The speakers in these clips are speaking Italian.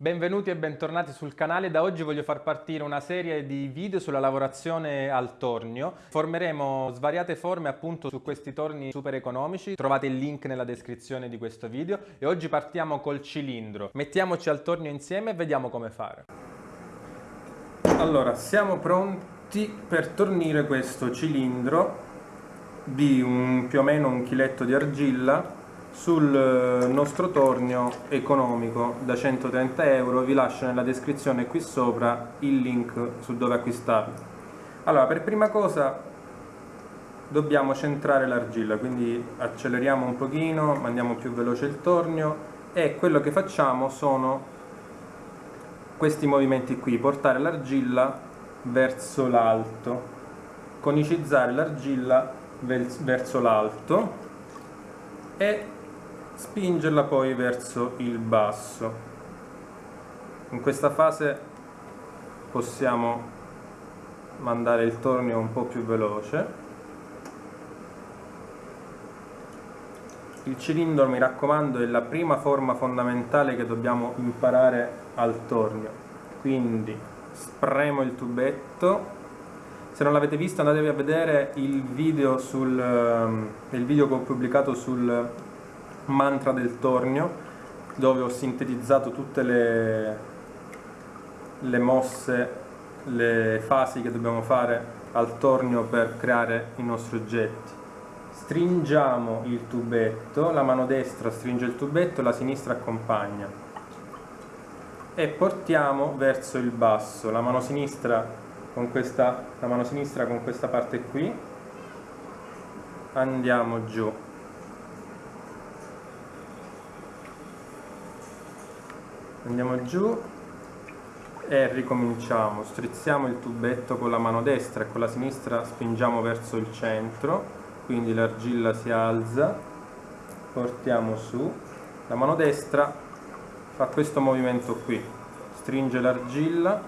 Benvenuti e bentornati sul canale, da oggi voglio far partire una serie di video sulla lavorazione al tornio. Formeremo svariate forme appunto su questi torni super economici, trovate il link nella descrizione di questo video e oggi partiamo col cilindro. Mettiamoci al tornio insieme e vediamo come fare. Allora, siamo pronti per tornire questo cilindro di un, più o meno un chiletto di argilla sul eh, nostro tornio economico. Da 130 euro vi lascio nella descrizione qui sopra il link su dove acquistarlo. Allora per prima cosa dobbiamo centrare l'argilla quindi acceleriamo un pochino mandiamo più veloce il tornio e quello che facciamo sono questi movimenti qui portare l'argilla verso l'alto conicizzare l'argilla verso l'alto e spingerla poi verso il basso. In questa fase possiamo mandare il tornio un po' più veloce. Il cilindro mi raccomando è la prima forma fondamentale che dobbiamo imparare al tornio. Quindi spremo il tubetto. Se non l'avete visto andatevi a vedere il video, sul, ehm, il video che ho pubblicato sul mantra del tornio dove ho sintetizzato tutte le, le mosse, le fasi che dobbiamo fare al tornio per creare i nostri oggetti. Stringiamo il tubetto, la mano destra stringe il tubetto, la sinistra accompagna. E portiamo verso il basso, la mano sinistra con questa, la mano sinistra con questa parte qui, andiamo giù andiamo giù e ricominciamo. Strizziamo il tubetto con la mano destra e con la sinistra spingiamo verso il centro quindi l'argilla si alza portiamo su. La mano destra fa questo movimento qui stringe l'argilla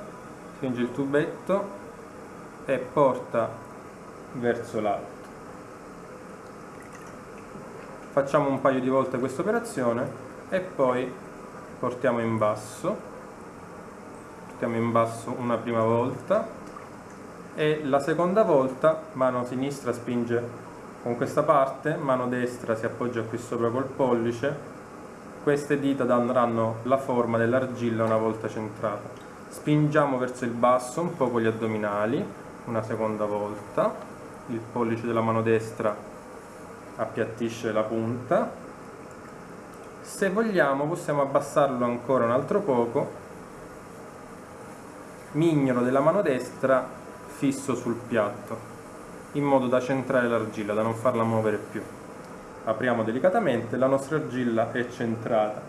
stringe il tubetto e porta verso l'alto. Facciamo un paio di volte questa operazione e poi portiamo in basso portiamo in basso una prima volta e la seconda volta mano sinistra spinge con questa parte mano destra si appoggia qui sopra col pollice queste dita daranno la forma dell'argilla una volta centrata. Spingiamo verso il basso un po' con gli addominali una seconda volta il pollice della mano destra appiattisce la punta se vogliamo possiamo abbassarlo ancora un altro poco. Mignolo della mano destra fisso sul piatto in modo da centrare l'argilla, da non farla muovere più. Apriamo delicatamente, la nostra argilla è centrata.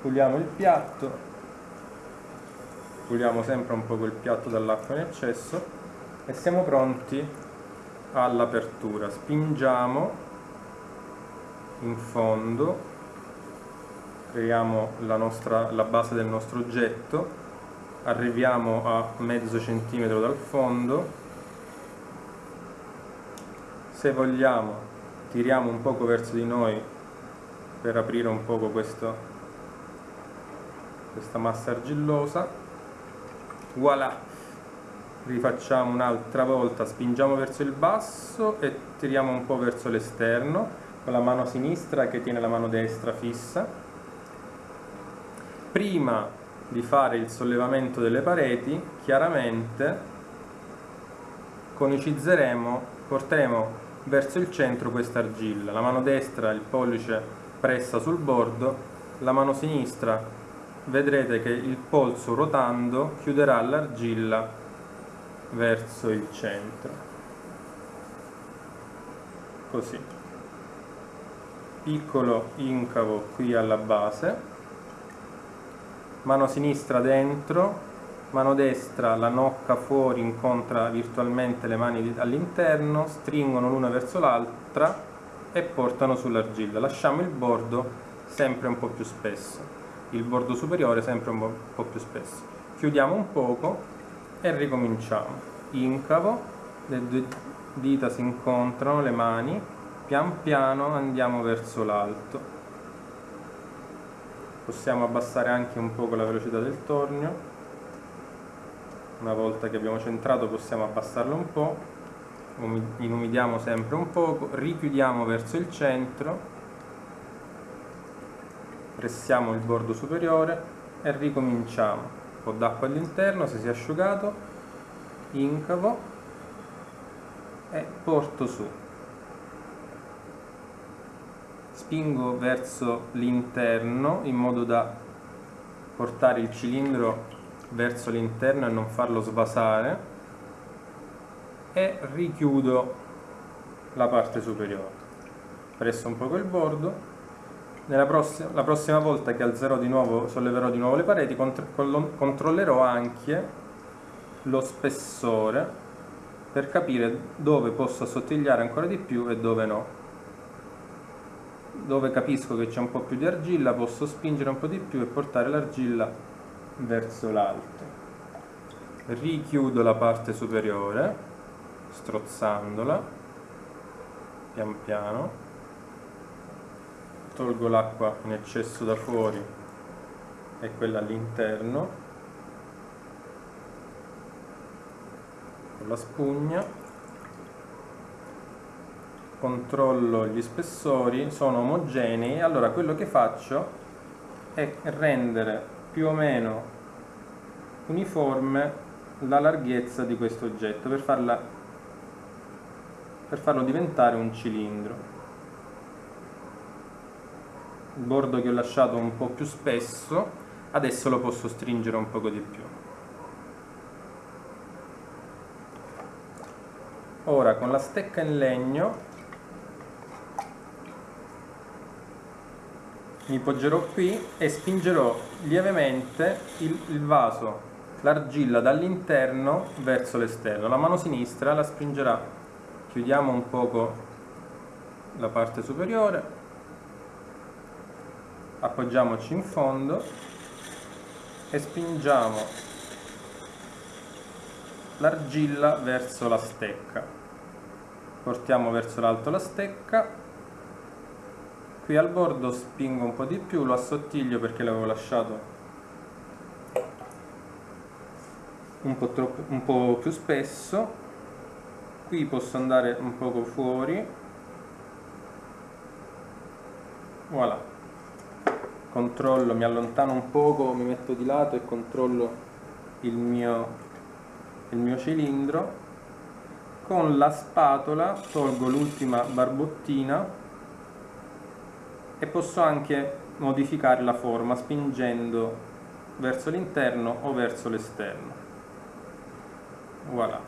Puliamo il piatto puliamo sempre un po' il piatto dall'acqua in eccesso e siamo pronti all'apertura. Spingiamo in fondo creiamo la, nostra, la base del nostro oggetto, arriviamo a mezzo centimetro dal fondo, se vogliamo tiriamo un poco verso di noi per aprire un poco questo, questa massa argillosa, voilà! rifacciamo un'altra volta, spingiamo verso il basso e tiriamo un po' verso l'esterno con la mano sinistra che tiene la mano destra fissa prima di fare il sollevamento delle pareti chiaramente conicizzeremo porteremo verso il centro questa argilla. La mano destra il pollice pressa sul bordo la mano sinistra vedrete che il polso ruotando chiuderà l'argilla verso il centro. Così. Piccolo incavo qui alla base mano sinistra dentro, mano destra la nocca fuori incontra virtualmente le mani all'interno, stringono l'una verso l'altra e portano sull'argilla. Lasciamo il bordo sempre un po' più spesso, il bordo superiore sempre un po' più spesso. Chiudiamo un poco e ricominciamo. Incavo, le due dita si incontrano, le mani, pian piano andiamo verso l'alto possiamo abbassare anche un poco la velocità del tornio. Una volta che abbiamo centrato possiamo abbassarlo un po' inumidiamo sempre un poco richiudiamo verso il centro. Pressiamo il bordo superiore e ricominciamo. Un po' d'acqua all'interno se si è asciugato incavo e porto su spingo verso l'interno in modo da portare il cilindro verso l'interno e non farlo svasare e richiudo la parte superiore. Presso un poco il bordo. Prossima, la prossima volta che alzerò di nuovo solleverò di nuovo le pareti controllerò anche lo spessore per capire dove posso assottigliare ancora di più e dove no dove capisco che c'è un po' più di argilla posso spingere un po' di più e portare l'argilla verso l'alto. Richiudo la parte superiore strozzandola pian piano. Tolgo l'acqua in eccesso da fuori e quella all'interno. Con la spugna controllo gli spessori sono omogenei allora quello che faccio è rendere più o meno uniforme la larghezza di questo oggetto per, farla, per farlo diventare un cilindro. Il bordo che ho lasciato un po' più spesso, adesso lo posso stringere un poco di più. Ora con la stecca in legno mi poggerò qui e spingerò lievemente il, il vaso, l'argilla dall'interno verso l'esterno. La mano sinistra la spingerà, chiudiamo un poco la parte superiore, appoggiamoci in fondo e spingiamo l'argilla verso la stecca. Portiamo verso l'alto la stecca qui al bordo spingo un po' di più, lo assottiglio perché l'avevo lasciato un po, troppo, un po' più spesso. Qui posso andare un poco fuori. Voilà. Controllo, mi allontano un poco, mi metto di lato e controllo il mio, il mio cilindro. Con la spatola tolgo l'ultima barbottina e posso anche modificare la forma spingendo verso l'interno o verso l'esterno. Voilà.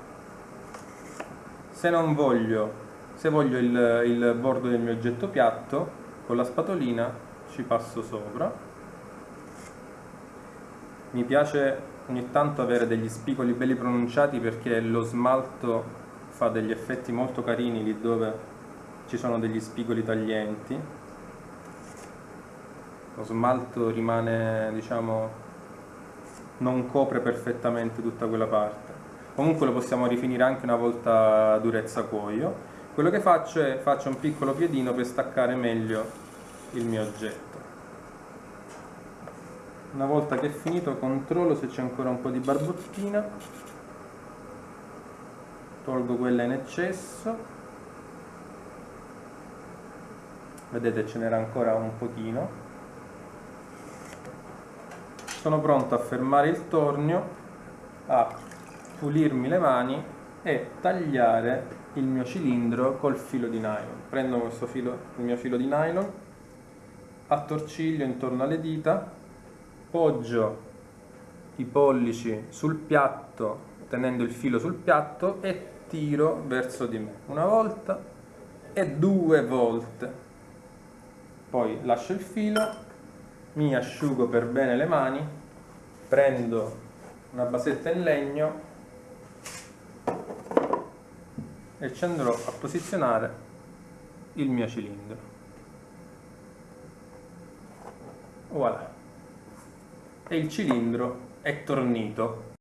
Se non voglio se voglio il, il bordo del mio oggetto piatto con la spatolina ci passo sopra. Mi piace ogni tanto avere degli spicoli belli pronunciati perché lo smalto fa degli effetti molto carini lì dove ci sono degli spigoli taglienti lo smalto rimane diciamo non copre perfettamente tutta quella parte. Comunque lo possiamo rifinire anche una volta durezza cuoio. Quello che faccio è faccio un piccolo piedino per staccare meglio il mio oggetto. Una volta che è finito controllo se c'è ancora un po' di barbottina. Tolgo quella in eccesso. Vedete ce n'era ancora un pochino sono pronto a fermare il tornio, a pulirmi le mani e tagliare il mio cilindro col filo di nylon. Prendo questo filo, il mio filo di nylon, attorciglio intorno alle dita, poggio i pollici sul piatto tenendo il filo sul piatto e tiro verso di me una volta e due volte poi lascio il filo mi asciugo per bene le mani, prendo una basetta in legno e ci andrò a posizionare il mio cilindro. Voilà. E il cilindro è tornito